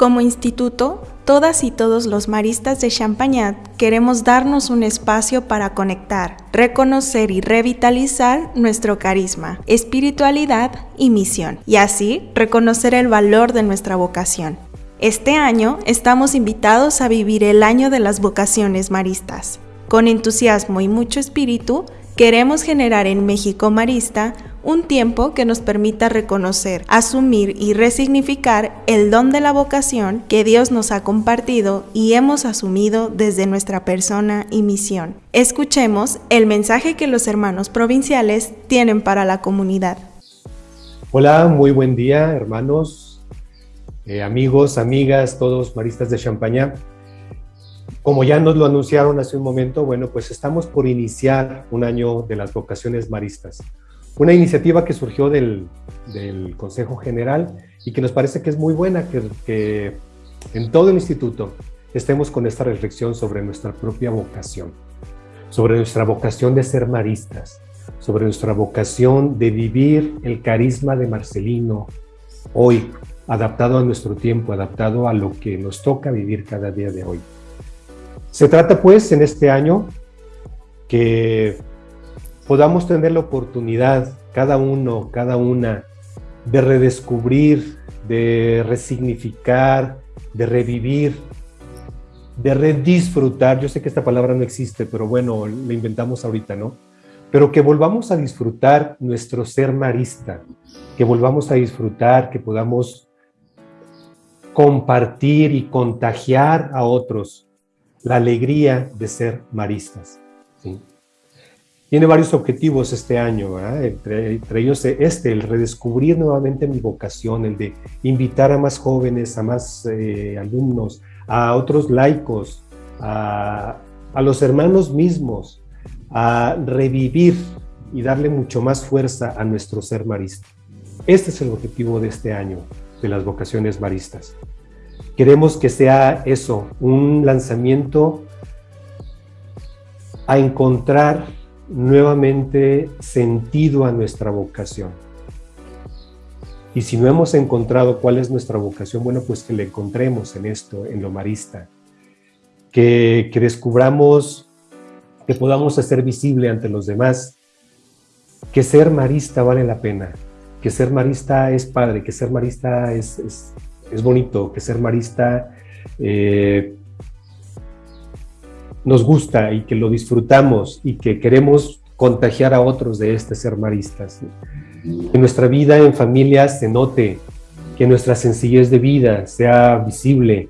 Como instituto, todas y todos los maristas de Champagnat queremos darnos un espacio para conectar, reconocer y revitalizar nuestro carisma, espiritualidad y misión, y así reconocer el valor de nuestra vocación. Este año estamos invitados a vivir el año de las vocaciones maristas. Con entusiasmo y mucho espíritu, queremos generar en México Marista un tiempo que nos permita reconocer, asumir y resignificar el don de la vocación que Dios nos ha compartido y hemos asumido desde nuestra persona y misión. Escuchemos el mensaje que los hermanos provinciales tienen para la comunidad. Hola, muy buen día hermanos, eh, amigos, amigas, todos maristas de Champaña. Como ya nos lo anunciaron hace un momento, bueno, pues estamos por iniciar un año de las vocaciones maristas una iniciativa que surgió del, Consejo General y que nos parece que es muy buena, que, que en todo el instituto estemos con esta reflexión sobre nuestra propia vocación, sobre nuestra vocación de ser maristas, sobre nuestra vocación de vivir el carisma de Marcelino hoy, adaptado a nuestro tiempo, adaptado a lo que nos toca vivir cada día de hoy. Se trata pues en este año que podamos tener la oportunidad, cada uno, cada una, de redescubrir, de resignificar, de revivir, de redisfrutar. Yo sé que esta palabra no existe, pero bueno, la inventamos ahorita, ¿no? Pero que volvamos a disfrutar nuestro ser marista, que volvamos a disfrutar, que podamos compartir y contagiar a otros la alegría de ser maristas. ¿sí? Tiene varios objetivos este año, entre, ellos este, el redescubrir nuevamente mi vocación, el de invitar a más jóvenes, a más eh, alumnos, a otros laicos, a, a los hermanos mismos, a revivir y darle mucho más fuerza a nuestro ser marista. Este es el objetivo de este año de las vocaciones maristas. Queremos que sea eso, un lanzamiento a encontrar nuevamente sentido a nuestra vocación. Y si no hemos encontrado cuál es nuestra vocación, bueno, pues que le encontremos en esto, en lo marista. Que, que descubramos, que podamos hacer visible ante los demás que ser marista vale la pena, que ser marista es padre, que ser marista es, es, bonito, que ser marista eh, nos gusta y que lo disfrutamos y que queremos contagiar a otros de este ser maristas. Que nuestra vida en familia se note, que nuestra sencillez de vida sea visible,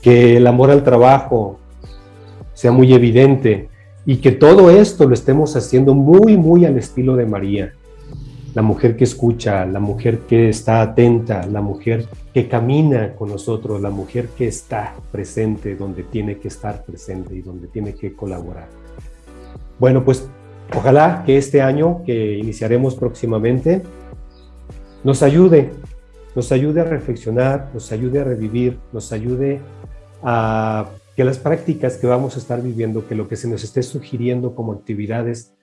que el amor al trabajo sea muy evidente y que todo esto lo estemos haciendo muy, muy al estilo de María la mujer que escucha, la mujer que está atenta, la mujer que camina con nosotros, la mujer que está presente donde tiene que estar presente y donde tiene que colaborar. Bueno, pues ojalá que este año que iniciaremos próximamente nos ayude, nos ayude a reflexionar, nos ayude a revivir, nos ayude a que las prácticas que vamos a estar viviendo, que lo que se nos esté sugiriendo como actividades,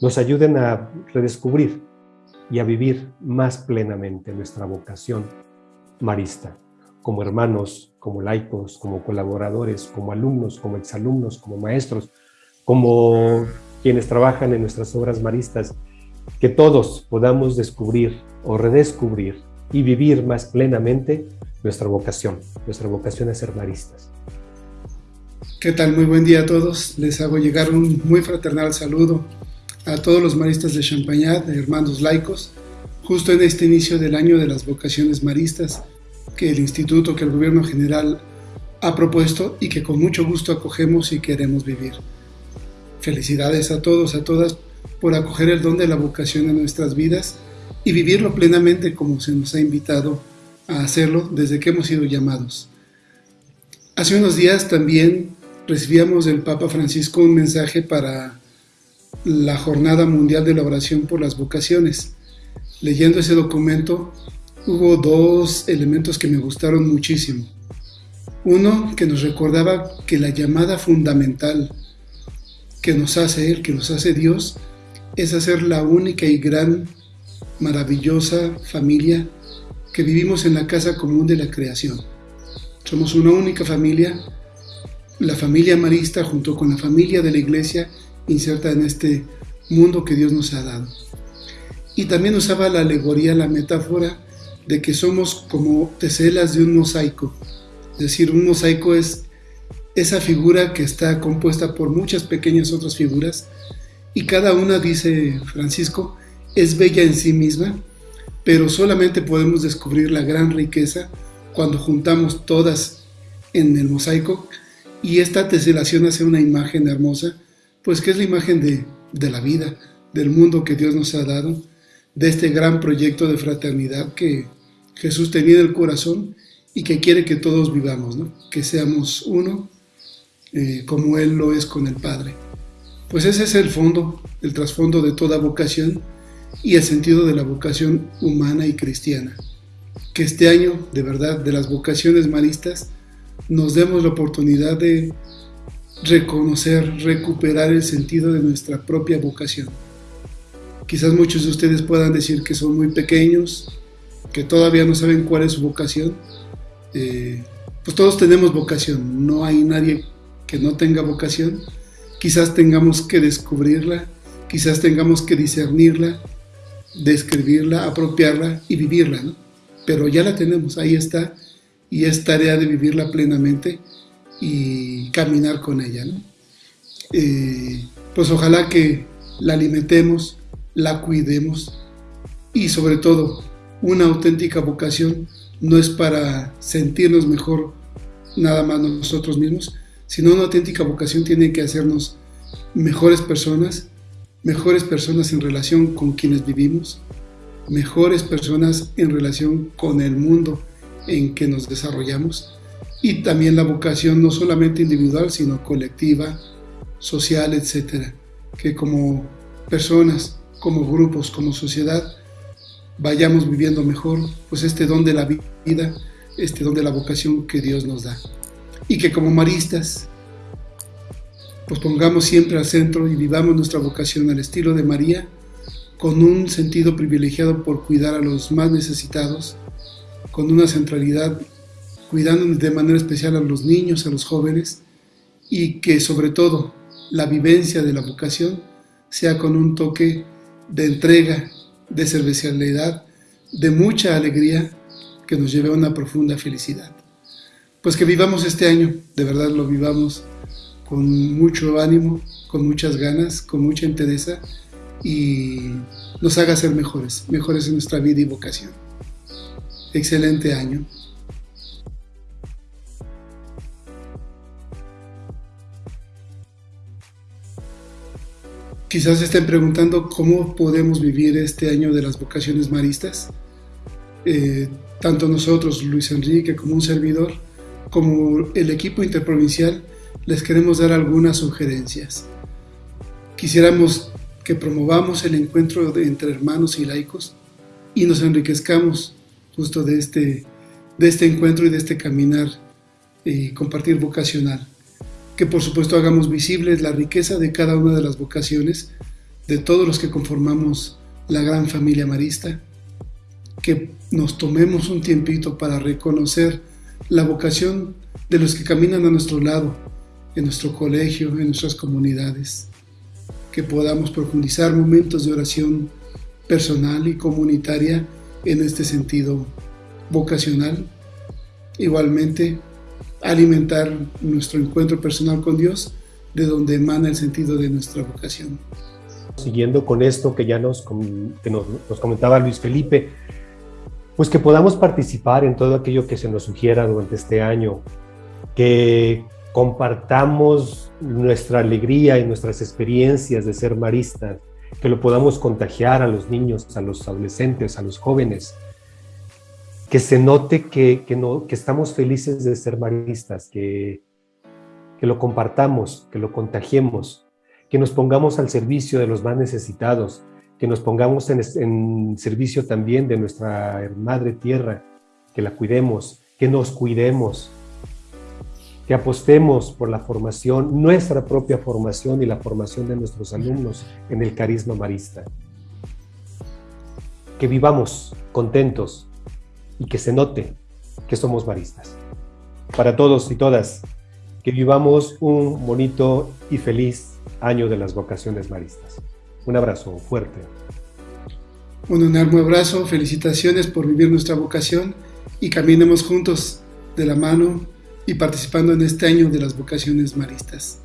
nos ayuden a redescubrir y a vivir más plenamente nuestra vocación marista, como hermanos, como laicos, como colaboradores, como alumnos, como exalumnos, como maestros, como quienes trabajan en nuestras obras maristas, que todos podamos descubrir o redescubrir y vivir más plenamente nuestra vocación. Nuestra vocación es ser maristas. ¿Qué tal? Muy buen día a todos. Les hago llegar un muy fraternal saludo a todos los maristas de Champagnat, de hermanos laicos, justo en este inicio del año de las vocaciones maristas que el Instituto, que el Gobierno General ha propuesto y que con mucho gusto acogemos y queremos vivir. Felicidades a todos, a todas, por acoger el don de la vocación en nuestras vidas y vivirlo plenamente como se nos ha invitado a hacerlo desde que hemos sido llamados. Hace unos días también recibíamos del Papa Francisco un mensaje para la Jornada Mundial de la Oración por las Vocaciones. Leyendo ese documento hubo dos elementos que me gustaron muchísimo. Uno que nos recordaba que la llamada fundamental que nos hace Él, que nos hace Dios, es hacer la única y gran, maravillosa familia que vivimos en la casa común de la creación. Somos una única familia, la familia marista junto con la familia de la iglesia inserta en este mundo que Dios nos ha dado. Y también usaba la alegoría, la metáfora de que somos como teselas de un mosaico. Es decir, un mosaico es esa figura que está compuesta por muchas pequeñas otras figuras y cada una, dice Francisco, es bella en sí misma, pero solamente podemos descubrir la gran riqueza cuando juntamos todas en el mosaico y esta teselación hace una imagen hermosa, pues que es la imagen de, de la vida, del mundo que Dios nos ha dado, de este gran proyecto de fraternidad que Jesús tenía en el corazón y que quiere que todos vivamos, ¿no? que seamos uno eh, como Él lo es con el Padre. Pues ese es el fondo, el trasfondo de toda vocación y el sentido de la vocación humana y cristiana. Que este año, de verdad, de las vocaciones maristas, nos demos la oportunidad de reconocer, recuperar el sentido de nuestra propia vocación. Quizás muchos de ustedes puedan decir que son muy pequeños, que todavía no saben cuál es su vocación. Eh, pues todos tenemos vocación, no hay nadie que no tenga vocación. Quizás tengamos que descubrirla, quizás tengamos que discernirla, describirla, apropiarla y vivirla. Pero ya la tenemos, ahí está, y es tarea de vivirla plenamente y caminar con ella. Eh, pues ojalá que la alimentemos, la cuidemos y sobre todo una auténtica vocación no es para sentirnos mejor nada más nosotros mismos, sino una auténtica vocación tiene que hacernos mejores personas, mejores personas en relación con quienes vivimos, mejores personas en relación con el mundo en que nos desarrollamos y también la vocación no solamente individual, sino colectiva, social, etcétera, que como personas, como grupos, como sociedad, vayamos viviendo mejor, pues este don de la vida, este don de la vocación que Dios nos da. Y que como maristas, pues pongamos siempre al centro y vivamos nuestra vocación al estilo de María, con un sentido privilegiado por cuidar a los más necesitados, con una centralidad cuidando de manera especial a los niños, a los jóvenes, y que sobre todo la vivencia de la vocación sea con un toque de entrega de servicialidad, de mucha alegría que nos lleve a una profunda felicidad. Pues que vivamos este año, de verdad lo vivamos con mucho ánimo, con muchas ganas, con mucha entereza y nos haga ser mejores, mejores en nuestra vida y vocación. Excelente año. Quizás estén preguntando cómo podemos vivir este año de las vocaciones maristas. Eh, tanto nosotros, Luis Enrique, como un servidor, como el equipo interprovincial, les queremos dar algunas sugerencias. Quisiéramos que promovamos el encuentro entre hermanos y laicos y nos enriquezcamos justo de este, de este encuentro y de este caminar y compartir vocacional que por supuesto hagamos visibles la riqueza de cada una de las vocaciones de todos los que conformamos la gran familia marista, que nos tomemos un tiempito para reconocer la vocación de los que caminan a nuestro lado, en nuestro colegio, en nuestras comunidades, que podamos profundizar momentos de oración personal y comunitaria en este sentido vocacional. Igualmente, alimentar nuestro encuentro personal con Dios, de donde emana el sentido de nuestra vocación. Siguiendo con esto que ya nos, nos, comentaba Luis Felipe, pues que podamos participar en todo aquello que se nos sugiera durante este año, que compartamos nuestra alegría y nuestras experiencias de ser maristas, que lo podamos contagiar a los niños, a los adolescentes, a los jóvenes, que se note que, que, no, que estamos felices de ser maristas, que, que lo compartamos, que lo contagiemos, que nos pongamos al servicio de los más necesitados, que nos pongamos en, en servicio también de nuestra madre tierra, que la cuidemos, que nos cuidemos, que apostemos por la formación, nuestra propia formación y la formación de nuestros alumnos en el carisma marista. Que vivamos contentos, y que se note que somos baristas. para todos y todas. Que vivamos un bonito y feliz año de las vocaciones maristas. Un abrazo fuerte. Un enorme abrazo, felicitaciones por vivir nuestra vocación y caminemos juntos de la mano y participando en este año de las vocaciones maristas.